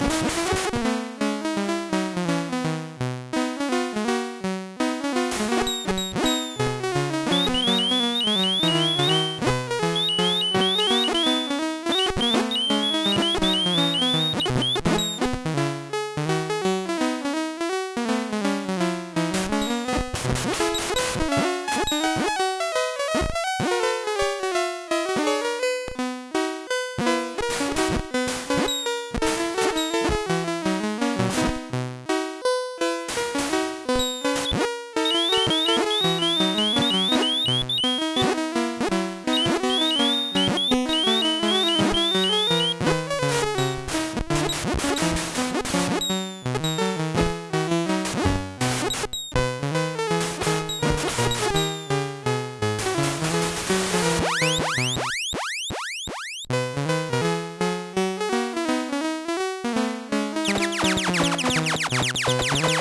you Música